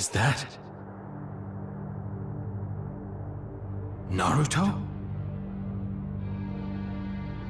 Is that... Naruto?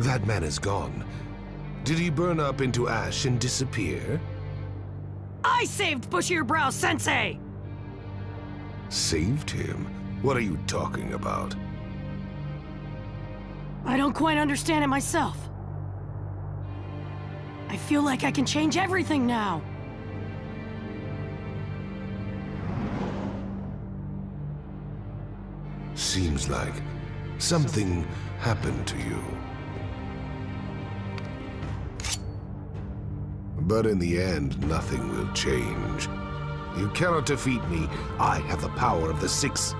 That man is gone. Did he burn up into ash and disappear? I saved Bushy Brow Sensei! Saved him? What are you talking about? I don't quite understand it myself. I feel like I can change everything now. Seems like something happened to you. But in the end, nothing will change. You cannot defeat me. I have the power of the Six.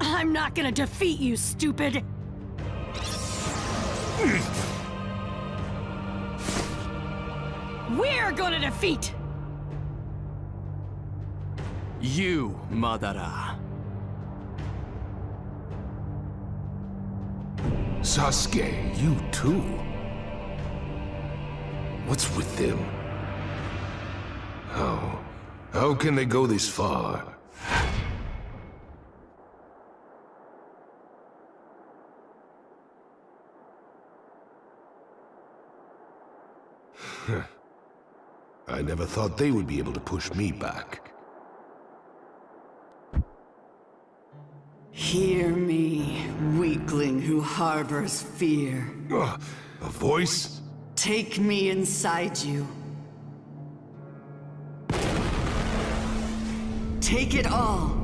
I'm not gonna defeat you, stupid! We're gonna defeat! You, Madara. Sasuke, you too. What's with them? How? How can they go this far? I never thought they would be able to push me back. Hear me, weakling who harbors fear. Ugh, a voice? Take me inside you. Take it all.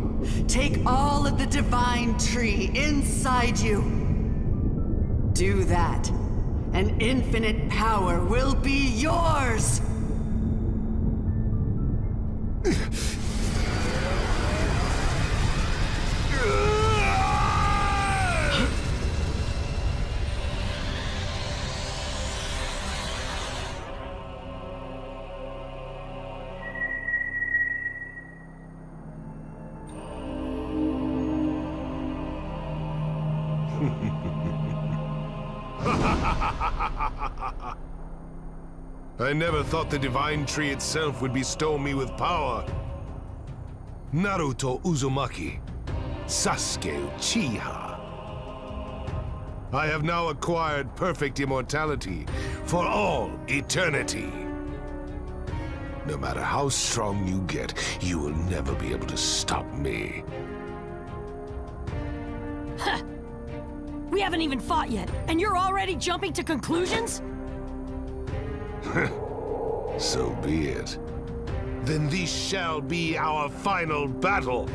Take all of the divine tree inside you. Do that, and infinite power will be yours! I never thought the Divine Tree itself would bestow me with power. Naruto Uzumaki, Sasuke Uchiha. I have now acquired perfect immortality for all eternity. No matter how strong you get, you will never be able to stop me. Haven't even fought yet, and you're already jumping to conclusions? so be it. Then this shall be our final battle.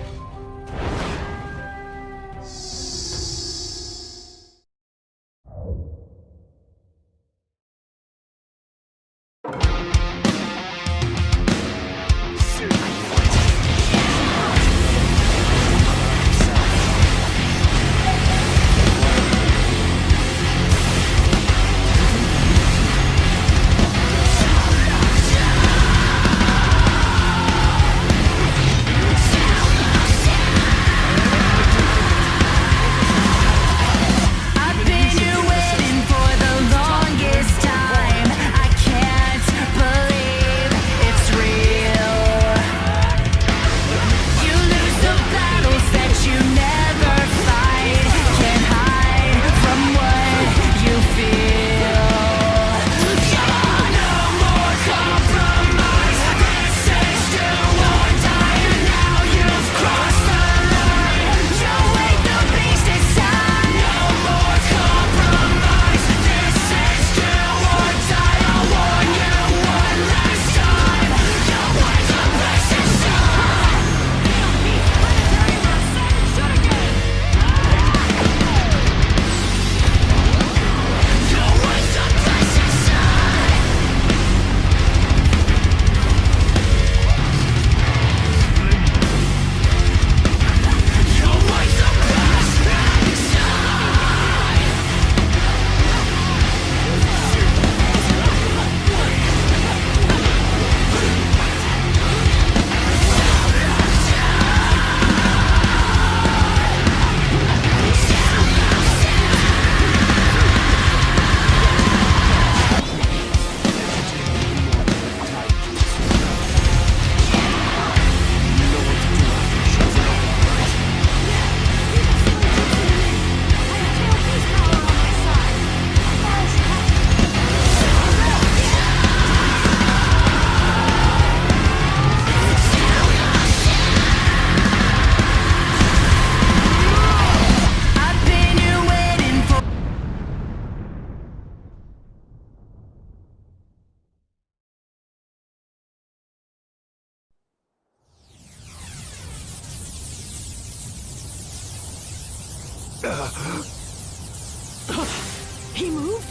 He moved?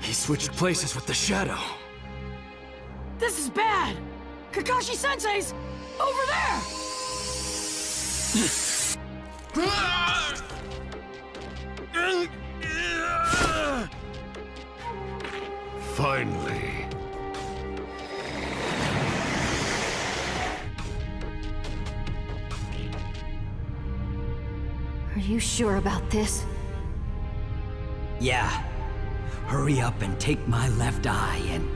He switched places with the Shadow. This is bad! Kakashi Sensei's over there! Finally. You sure about this? Yeah. Hurry up and take my left eye and...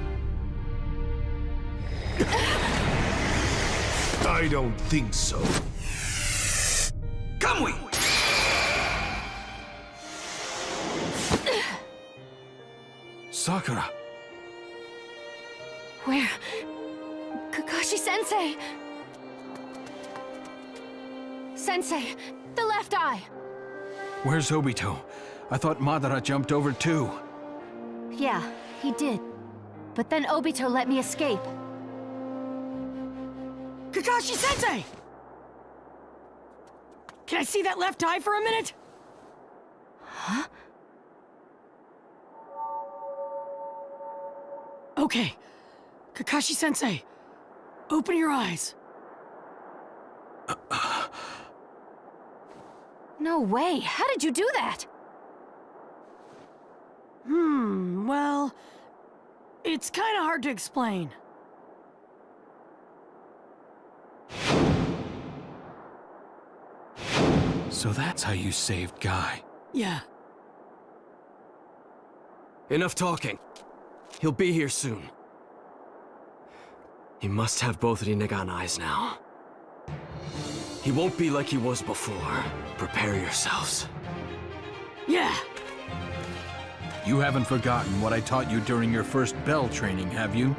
I don't think so. Kamui! Sakura! Where? Kakashi Sensei! Sensei, the left eye! Where's Obito? I thought Madara jumped over too. Yeah, he did. But then Obito let me escape. Kakashi Sensei! Can I see that left eye for a minute? Huh? Okay. Kakashi Sensei, open your eyes. No way, how did you do that? Hmm, well, it's kind of hard to explain. So that's how you saved Guy. Yeah. Enough talking. He'll be here soon. He must have both the Rinnegan eyes now. He won't be like he was before. Prepare yourselves. Yeah. You haven't forgotten what I taught you during your first bell training, have you?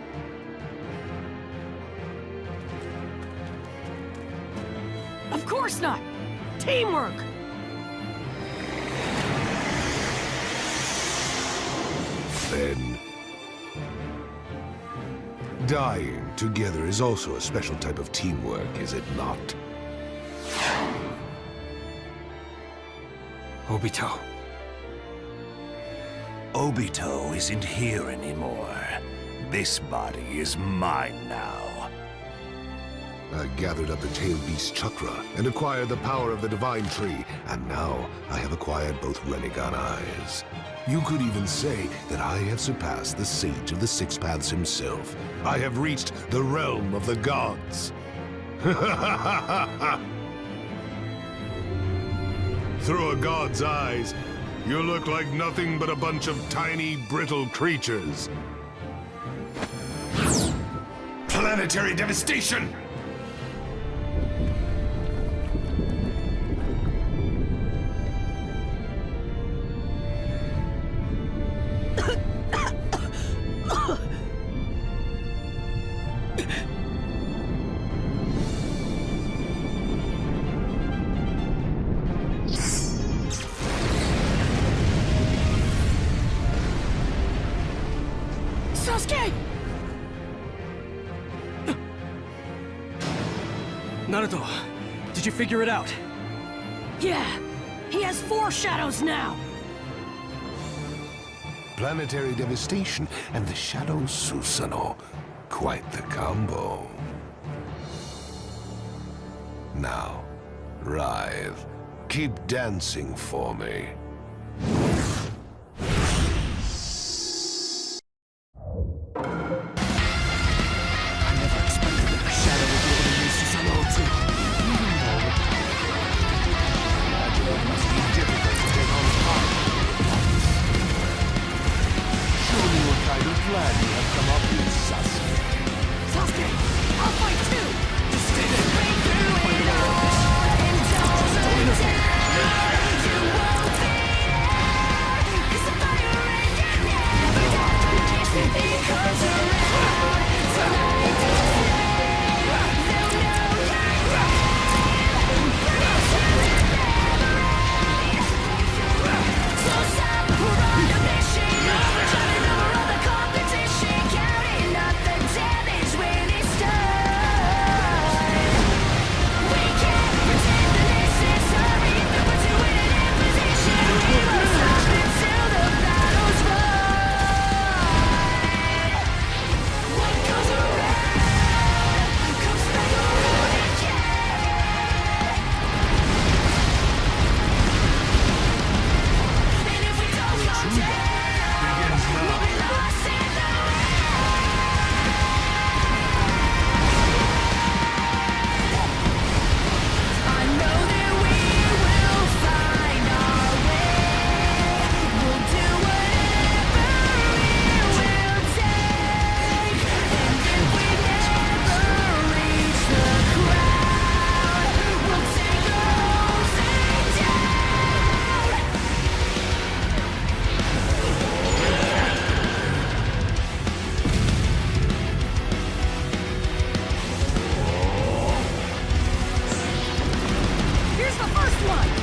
Of course not. Teamwork. Then... Dying together is also a special type of teamwork, is it not? Obito. Obito isn't here anymore. This body is mine now. I gathered up the Tail Beast Chakra and acquired the power of the Divine Tree, and now I have acquired both Rinnegan Eyes. You could even say that I have surpassed the Sage of the Six Paths himself. I have reached the realm of the gods. Through a god's eyes, you look like nothing but a bunch of tiny, brittle creatures. Planetary devastation! Naruto, did you figure it out? Yeah. He has four shadows now. Planetary devastation and the Shadow Susanoo. Quite the combo. Now, writhe. Keep dancing for me. one.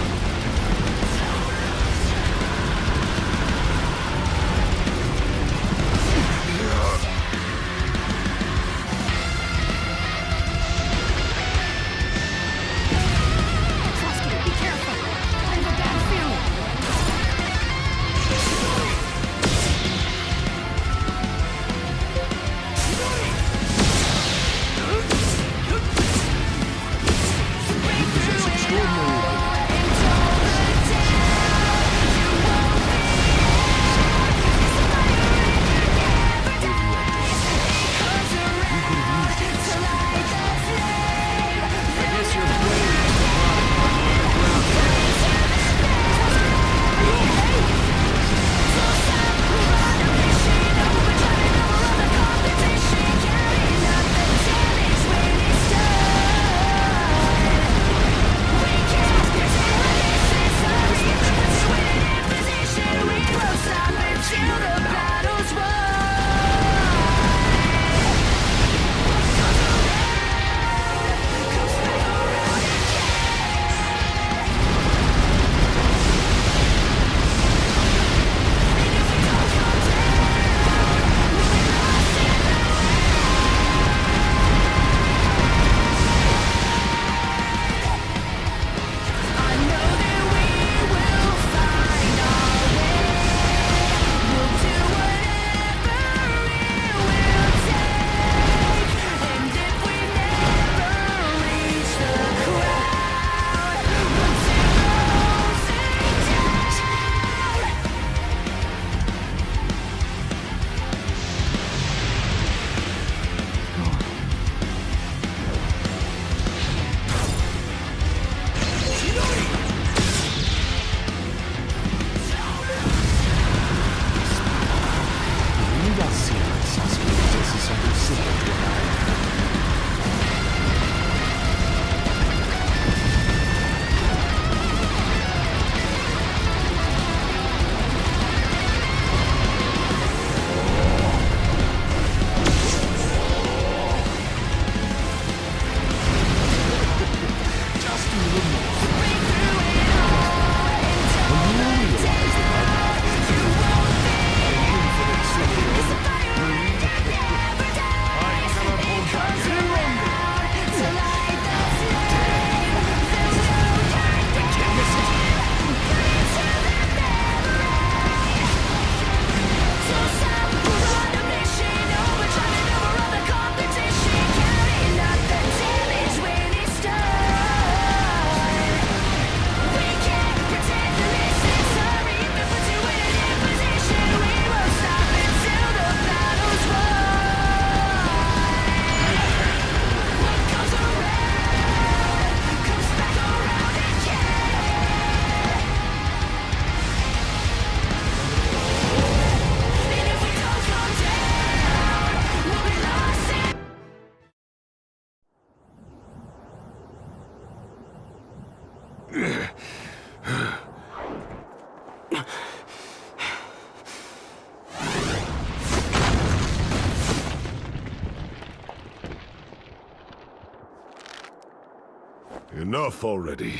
Enough already.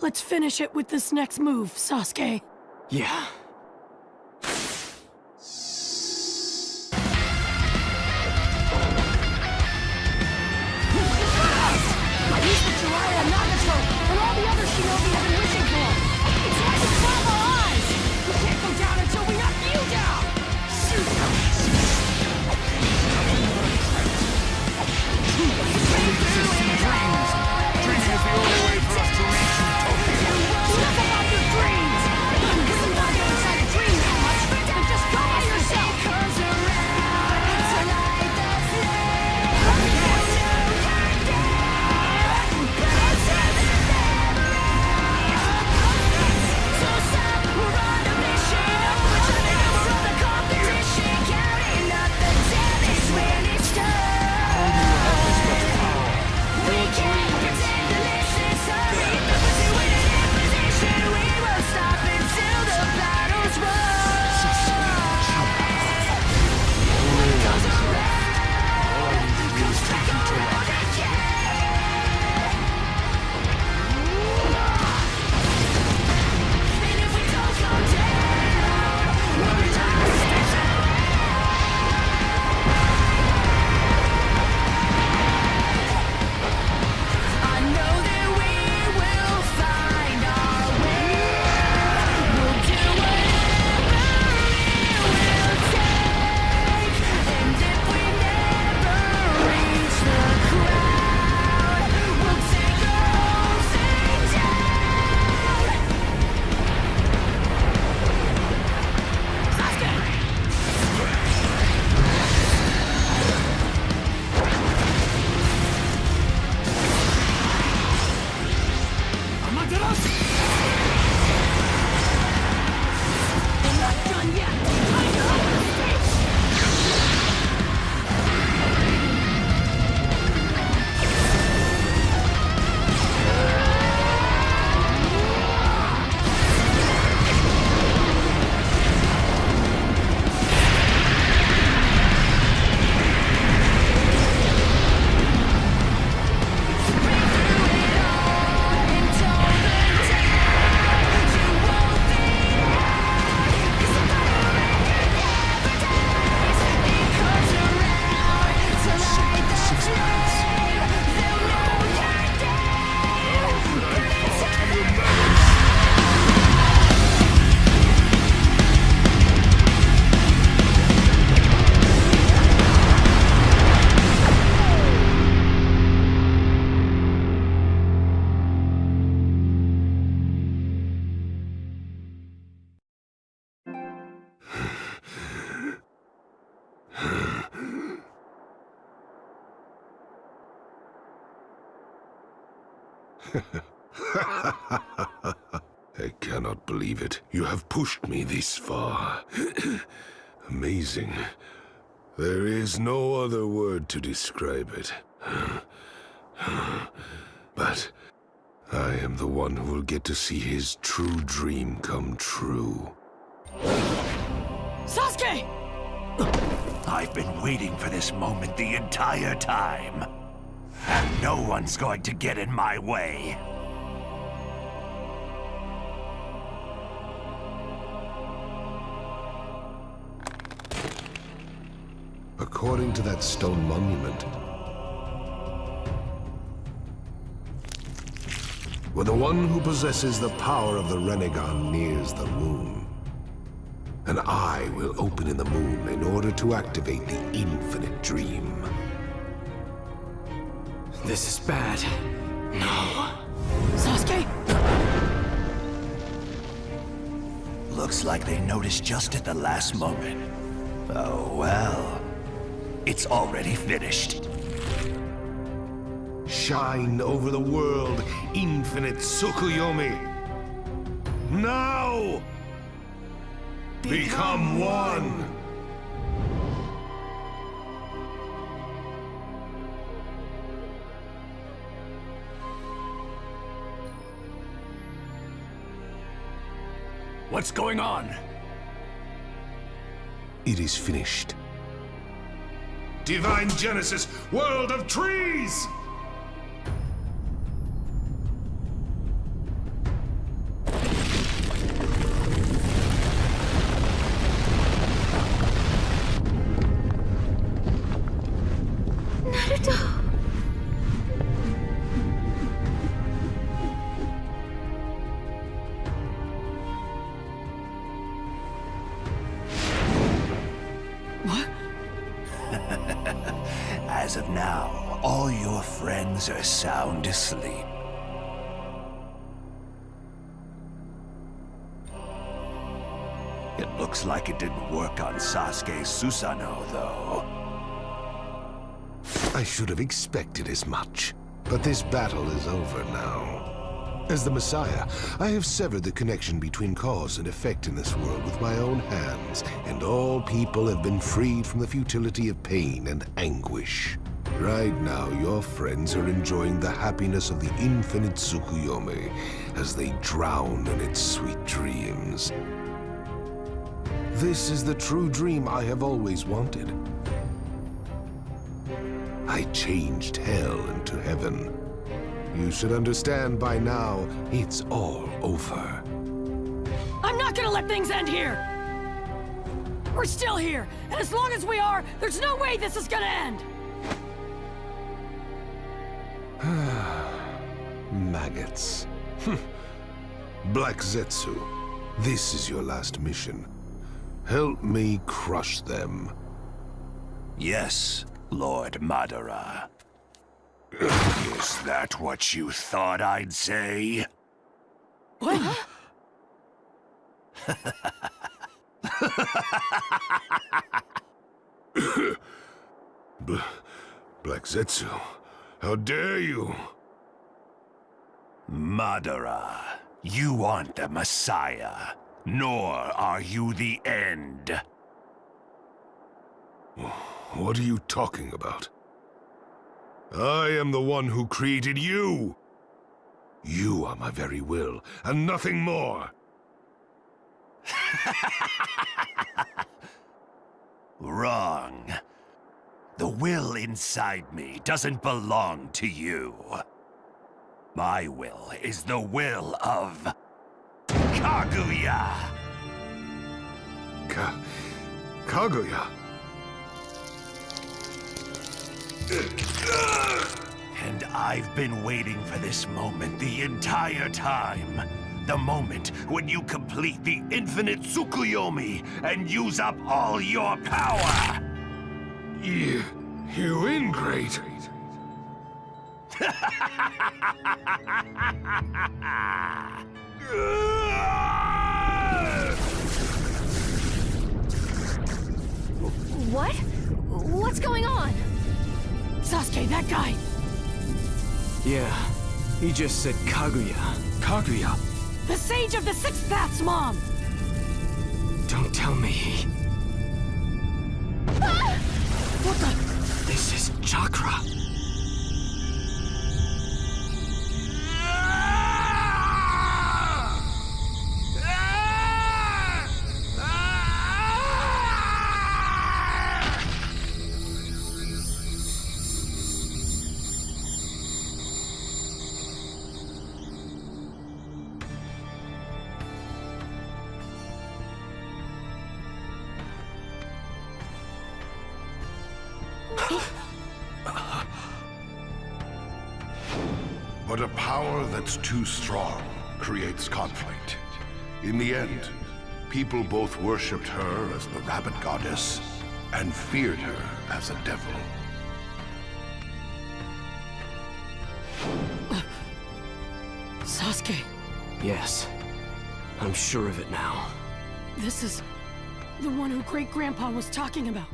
Let's finish it with this next move, Sasuke. Yeah. I cannot believe it. You have pushed me this far. Amazing. There is no other word to describe it. But I am the one who will get to see his true dream come true. Sasuke! I've been waiting for this moment the entire time. And no one's going to get in my way. According to that stone monument, when the one who possesses the power of the Rinnegan nears the moon, an eye will open in the moon in order to activate the infinite dream. This is bad. No. Sasuke! Looks like they noticed just at the last moment. Oh well. It's already finished. Shine over the world, infinite Tsukuyomi! Now! Become one! What's going on? It is finished. Divine Genesis, world of trees! Sound asleep. It looks like it didn't work on Sasuke Susanoo, though. I should have expected as much. But this battle is over now. As the Messiah, I have severed the connection between cause and effect in this world with my own hands, and all people have been freed from the futility of pain and anguish. Right now, your friends are enjoying the happiness of the infinite Tsukuyomi as they drown in its sweet dreams. This is the true dream I have always wanted. I changed hell into heaven. You should understand by now, it's all over. I'm not gonna let things end here! We're still here, and as long as we are, there's no way this is gonna end! Maggots. Black Zetsu, this is your last mission. Help me crush them. Yes, Lord Madara. Is that what you thought I'd say? What? Black Zetsu, how dare you? Madara, you aren't the Messiah, nor are you the end. What are you talking about? I am the one who created you! You are my very will, and nothing more! Wrong. The will inside me doesn't belong to you. My will is the will of... Kaguya! Ka... Kaguya? And I've been waiting for this moment the entire time. The moment when you complete the infinite Tsukuyomi and use up all your power! You... you ingrate! What? What's going on? Sasuke, that guy! Yeah, he just said Kaguya. Kaguya! The Sage of the Six Paths, Mom! Don't tell me. What the? This is chakra. Power that's too strong creates conflict. In the end, people both worshipped her as the rabbit goddess and feared her as a devil. Sasuke, Yes. I'm sure of it now. this is the one who Great Grandpa was talking about.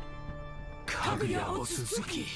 Kaguya Otsutsuki.